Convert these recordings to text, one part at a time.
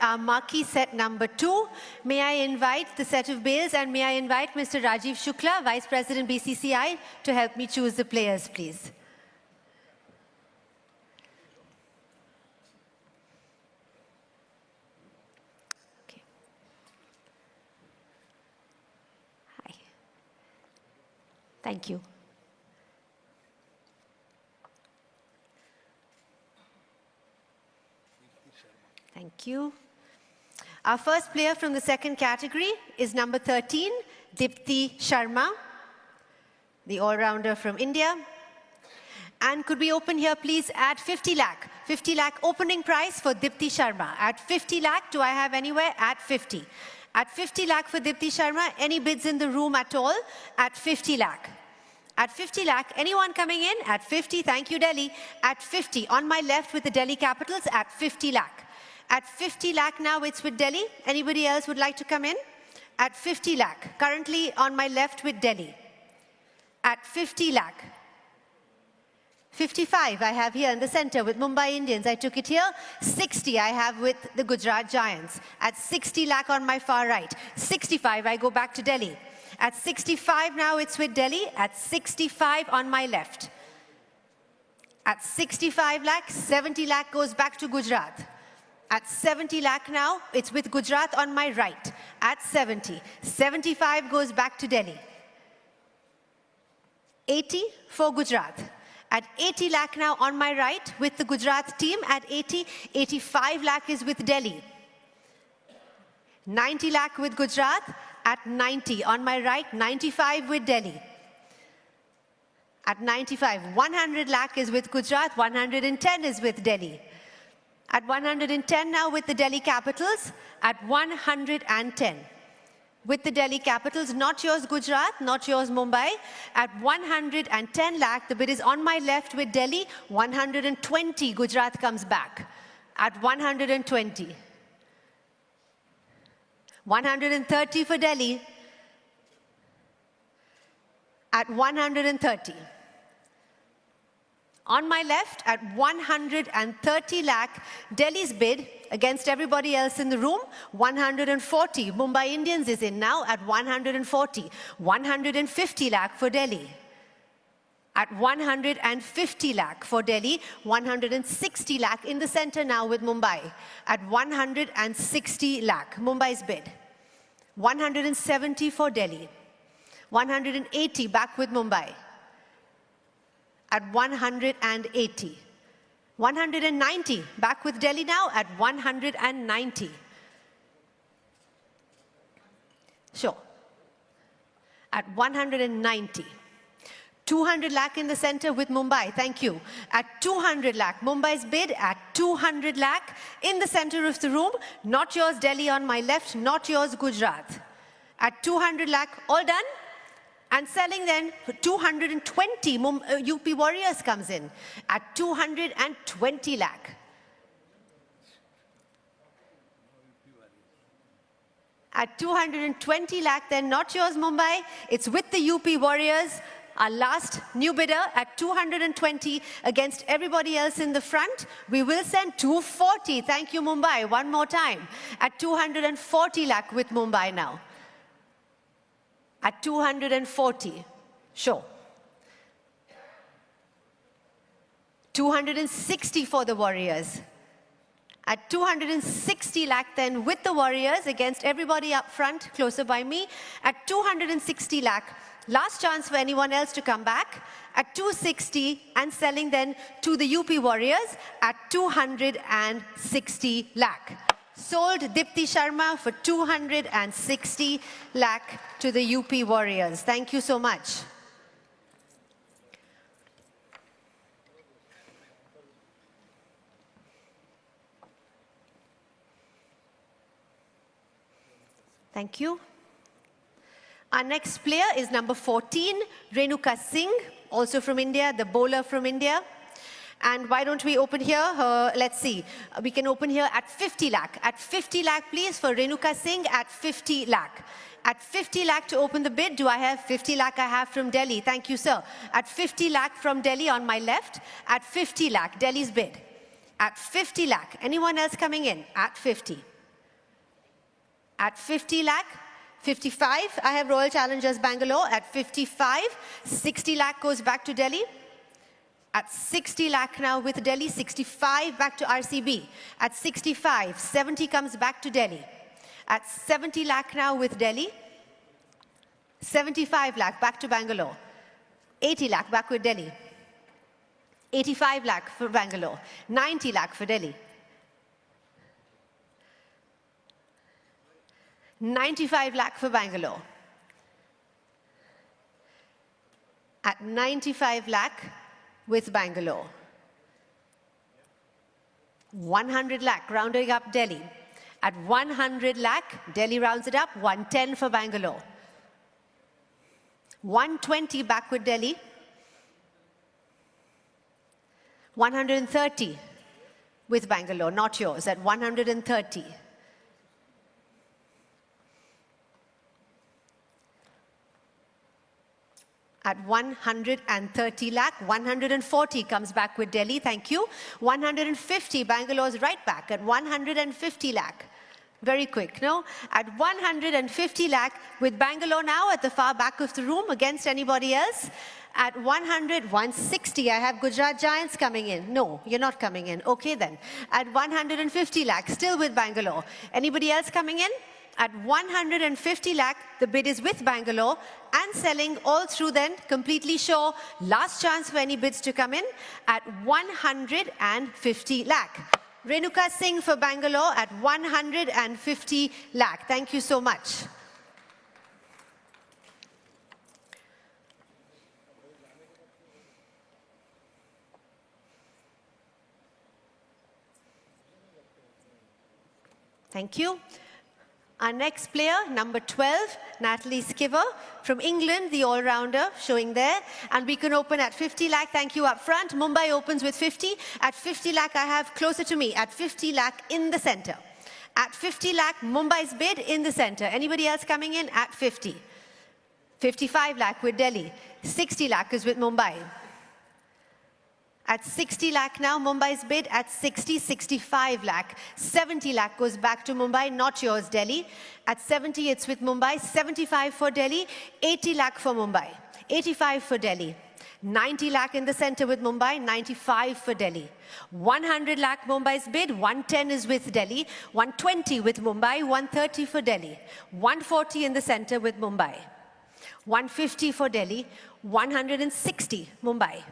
our uh, marquee set number two. May I invite the set of bails and may I invite Mr. Rajiv Shukla, Vice President BCCI, to help me choose the players, please. Okay. Hi. Thank you. Thank you. Our first player from the second category is number 13, Deepti Sharma, the all-rounder from India. And could we open here, please, at 50 lakh? 50 lakh opening price for Deepti Sharma. At 50 lakh, do I have anywhere? At 50. At 50 lakh for Deepti Sharma, any bids in the room at all? At 50 lakh. At 50 lakh, anyone coming in? At 50, thank you, Delhi. At 50, on my left with the Delhi Capitals, at 50 lakh. At 50 lakh now, it's with Delhi. Anybody else would like to come in? At 50 lakh, currently on my left with Delhi. At 50 lakh. 55 I have here in the center with Mumbai Indians. I took it here. 60 I have with the Gujarat Giants. At 60 lakh on my far right. 65 I go back to Delhi. At 65 now it's with Delhi. At 65 on my left. At 65 lakh, 70 lakh goes back to Gujarat. At 70 lakh now, it's with Gujarat on my right. At 70. 75 goes back to Delhi. 80 for Gujarat. At 80 lakh now on my right with the Gujarat team. At 80, 85 lakh is with Delhi. 90 lakh with Gujarat. At 90 on my right, 95 with Delhi. At 95, 100 lakh is with Gujarat, 110 is with Delhi. At 110 now with the Delhi Capitals, at 110. With the Delhi Capitals, not yours Gujarat, not yours Mumbai. At 110 lakh, the bid is on my left with Delhi, 120 Gujarat comes back. At 120. 130 for Delhi. At 130. On my left, at 130 lakh, Delhi's bid against everybody else in the room, 140. Mumbai Indians is in now at 140. 150 lakh for Delhi. At 150 lakh for Delhi, 160 lakh in the center now with Mumbai. At 160 lakh, Mumbai's bid. 170 for Delhi. 180 back with Mumbai at 180. 190, back with Delhi now at 190. Sure. At 190. 200 lakh in the center with Mumbai, thank you. At 200 lakh, Mumbai's bid at 200 lakh in the center of the room. Not yours, Delhi on my left, not yours, Gujarat. At 200 lakh, all done? And selling then 220 UP uh, Warriors comes in at 220 lakh. At 220 lakh, then not yours, Mumbai. It's with the UP Warriors. Our last new bidder at 220 against everybody else in the front. We will send 240. Thank you, Mumbai. One more time. At 240 lakh with Mumbai now at 240. Sure. 260 for the Warriors. At 260 lakh then with the Warriors against everybody up front, closer by me. At 260 lakh, last chance for anyone else to come back. At 260 and selling then to the UP Warriors at 260 lakh sold Deepti Sharma for 260 lakh to the UP Warriors. Thank you so much. Thank you. Our next player is number 14, Renuka Singh, also from India, the bowler from India. And why don't we open here? Uh, let's see. We can open here at 50 lakh. At 50 lakh, please, for Renuka Singh at 50 lakh. At 50 lakh to open the bid, do I have 50 lakh I have from Delhi? Thank you, sir. At 50 lakh from Delhi on my left. At 50 lakh, Delhi's bid. At 50 lakh. Anyone else coming in? At 50. At 50 lakh, 55, I have Royal Challengers Bangalore. At 55, 60 lakh goes back to Delhi. At 60 lakh now with Delhi, 65 back to RCB. At 65, 70 comes back to Delhi. At 70 lakh now with Delhi, 75 lakh back to Bangalore. 80 lakh back with Delhi. 85 lakh for Bangalore. 90 lakh for Delhi. 95 lakh for Bangalore. At 95 lakh with Bangalore. 100 lakh, rounding up Delhi. At 100 lakh, Delhi rounds it up, 110 for Bangalore. 120 back with Delhi. 130 with Bangalore, not yours, at 130. At 130 lakh. 140 comes back with Delhi, thank you. 150, Bangalore's right back at 150 lakh. Very quick, no? At 150 lakh with Bangalore now at the far back of the room against anybody else. At 100, 160, I have Gujarat Giants coming in. No, you're not coming in. Okay then. At 150 lakh, still with Bangalore. Anybody else coming in? At 150 lakh, the bid is with Bangalore and selling all through then, completely sure. Last chance for any bids to come in at 150 lakh. Renuka Singh for Bangalore at 150 lakh. Thank you so much. Thank you. Our next player, number 12, Natalie Sciver from England, the all-rounder, showing there. And we can open at 50 lakh. Thank you up front. Mumbai opens with 50. At 50 lakh, I have closer to me. At 50 lakh, in the center. At 50 lakh, Mumbai's bid in the center. Anybody else coming in? At 50. 55 lakh with Delhi. 60 lakh is with Mumbai. At 60 lakh now, Mumbai's bid at 60, 65 lakh. 70 lakh goes back to Mumbai, not yours, Delhi. At 70, it's with Mumbai. 75 for Delhi, 80 lakh for Mumbai. 85 for Delhi. 90 lakh in the center with Mumbai, 95 for Delhi. 100 lakh Mumbai's bid, 110 is with Delhi, 120 with Mumbai, 130 for Delhi. 140 in the center with Mumbai. 150 for Delhi, 160 Mumbai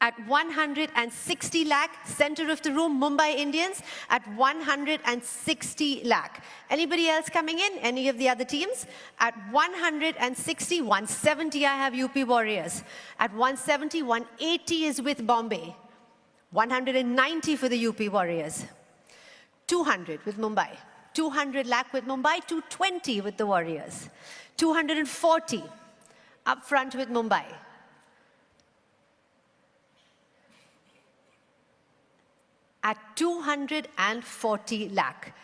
at 160 lakh, center of the room, Mumbai Indians at 160 lakh. Anybody else coming in? Any of the other teams? At 160, 170 I have UP Warriors. At 170, 180 is with Bombay. 190 for the UP Warriors. 200 with Mumbai. 200 lakh with Mumbai, 220 with the Warriors. 240 up front with Mumbai. At 240 lakh.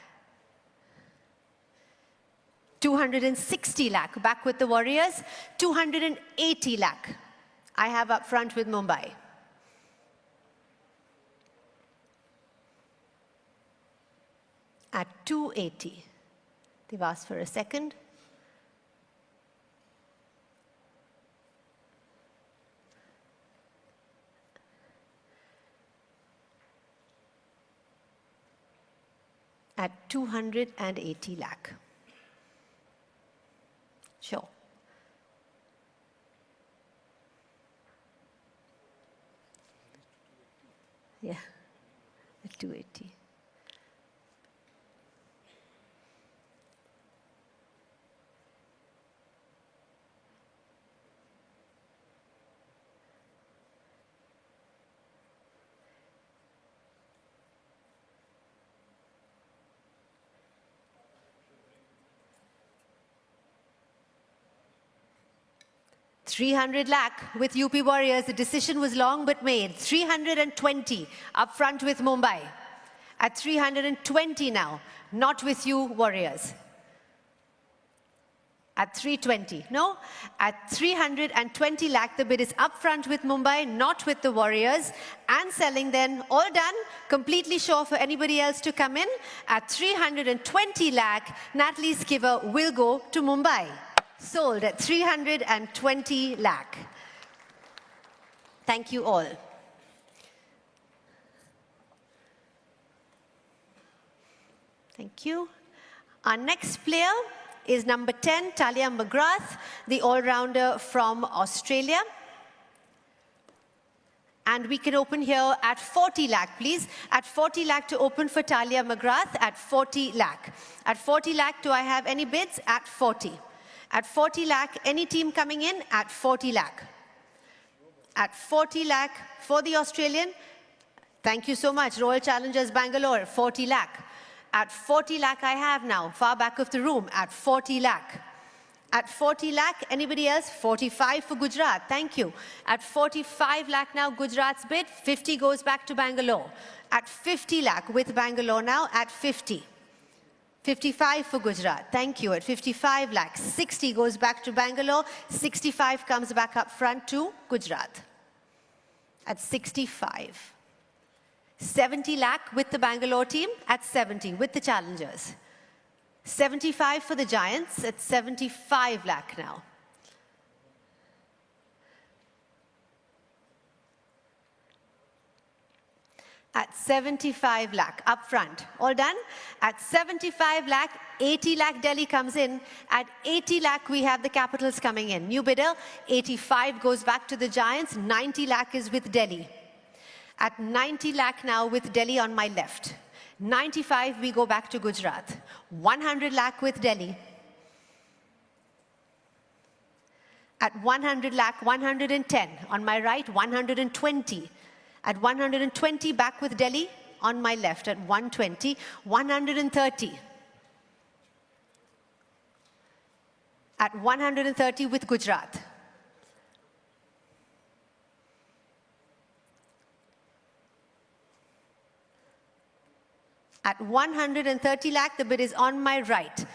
260 lakh, back with the Warriors, 280 lakh. I have up front with Mumbai. At 280. They've asked for a second. At 280 lakh. Sure. Yeah, at 280. 300 lakh with UP Warriors. The decision was long but made. 320 up front with Mumbai. At 320 now, not with you Warriors. At 320, no? At 320 lakh, the bid is upfront with Mumbai, not with the Warriors. And selling then, all done, completely sure for anybody else to come in. At 320 lakh, Natalie Sciver will go to Mumbai. Sold at 320 lakh. Thank you all. Thank you. Our next player is number 10, Tahlia McGrath, the all-rounder from Australia. And we can open here at 40 lakh, please. At 40 lakh to open for Tahlia McGrath at 40 lakh. At 40 lakh, do I have any bids? At 40. At 40 lakh, any team coming in? At 40 lakh. At 40 lakh for the Australian. Thank you so much. Royal Challengers Bangalore, 40 lakh. At 40 lakh I have now, far back of the room, at 40 lakh. At 40 lakh, anybody else? 45 for Gujarat, thank you. At 45 lakh now, Gujarat's bid, 50 goes back to Bangalore. At 50 lakh with Bangalore now, at 50. 55 for Gujarat, thank you. At 55 lakh, 60 goes back to Bangalore, 65 comes back up front to Gujarat. At 65. 70 lakh with the Bangalore team at 70 with the challengers. 75 for the Giants at 75 lakh now. At 75 lakh up front. All done? At 75 lakh, 80 lakh Delhi comes in. At 80 lakh, we have the capitals coming in. New bidder, 85 goes back to the Giants, 90 lakh is with Delhi. At 90 lakh now with Delhi on my left. 95, we go back to Gujarat. 100 lakh with Delhi. At 100 lakh, 110. On my right, 120. At 120, back with Delhi. On my left, at 120. 130. At 130 with Gujarat. At 130 lakh, the bid is on my right.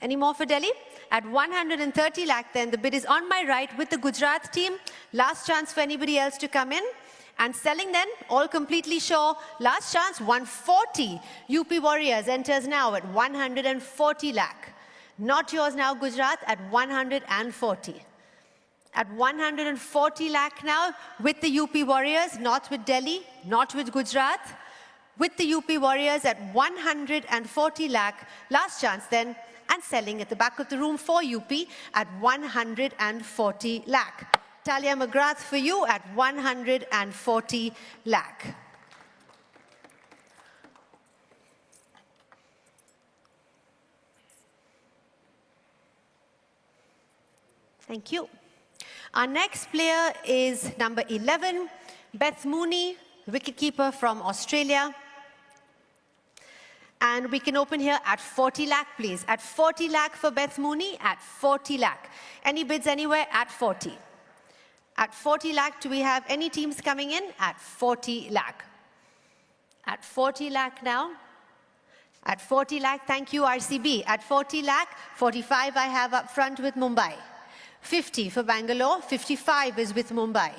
Any more for Delhi? At 130 lakh, then the bid is on my right with the Gujarat team. Last chance for anybody else to come in. And selling then, all completely sure. Last chance, 140. UP Warriors enters now at 140 lakh. Not yours now, Gujarat, at 140. At 140 lakh now with the UP Warriors, not with Delhi, not with Gujarat with the UP Warriors at 140 lakh. Last chance then, and selling at the back of the room for UP at 140 lakh. Tahlia McGrath for you at 140 lakh. Thank you. Our next player is number 11, Beth Mooney, wicketkeeper from Australia. And we can open here at 40 lakh, please. At 40 lakh for Beth Mooney, at 40 lakh. Any bids anywhere at 40. At 40 lakh, do we have any teams coming in? At 40 lakh. At 40 lakh now. At 40 lakh, thank you, RCB. At 40 lakh, 45 I have up front with Mumbai. 50 for Bangalore, 55 is with Mumbai.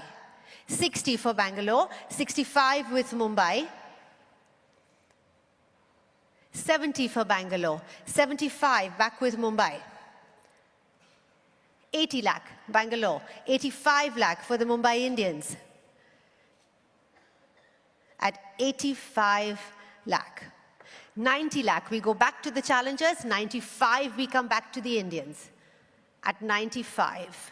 60 for Bangalore, 65 with Mumbai. 70 for Bangalore, 75 back with Mumbai. 80 lakh, Bangalore, 85 lakh for the Mumbai Indians. At 85 lakh. 90 lakh, we go back to the challengers, 95 we come back to the Indians. At 95.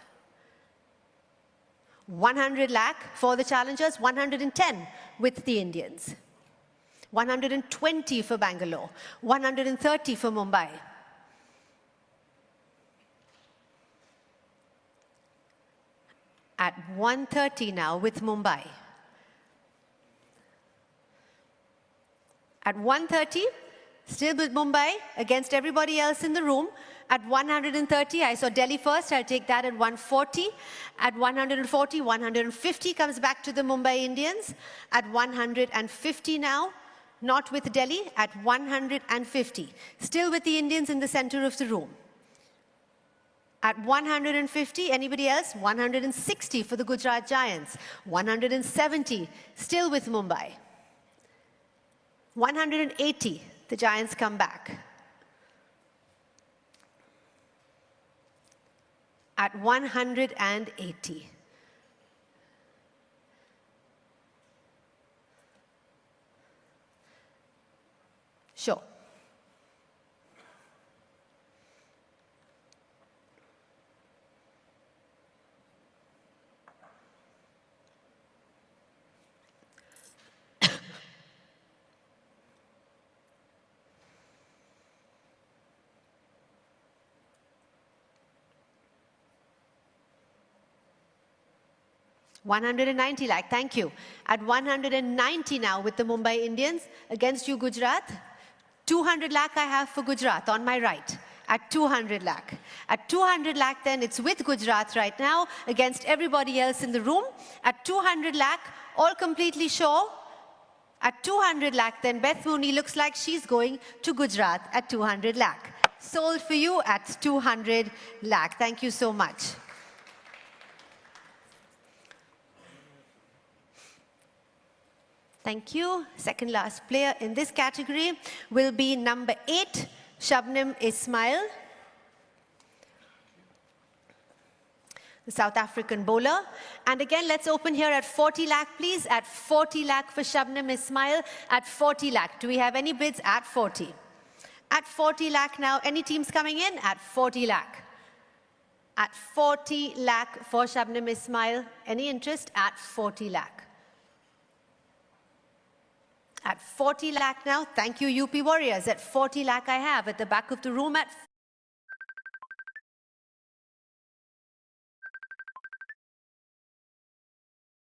100 lakh for the challengers, 110 with the Indians. 120 for Bangalore, 130 for Mumbai. At 1.30 now with Mumbai. At 1.30, still with Mumbai against everybody else in the room. At 130, I saw Delhi first, I'll take that at 140. At 140, 150 comes back to the Mumbai Indians. At 150 now, not with Delhi, at 150. Still with the Indians in the center of the room. At 150, anybody else? 160 for the Gujarat Giants. 170, still with Mumbai. 180, the Giants come back. At 180. Sure. 190 lakh, thank you. At 190 now with the Mumbai Indians against you, Gujarat. 200 lakh I have for Gujarat on my right at 200 lakh. At 200 lakh then it's with Gujarat right now against everybody else in the room. At 200 lakh, all completely sure. At 200 lakh then Beth Mooney looks like she's going to Gujarat at 200 lakh. Sold for you at 200 lakh. Thank you so much. Thank you. Second last player in this category will be number eight, Shabnim Ismail. The South African bowler. And again, let's open here at 40 lakh, please. At 40 lakh for Shabnim Ismail. At 40 lakh. Do we have any bids at 40? At 40 lakh now. Any teams coming in? At 40 lakh. At 40 lakh for Shabnim Ismail. Any interest? At 40 lakh at 40 lakh now. Thank you, UP Warriors. At 40 lakh I have at the back of the room at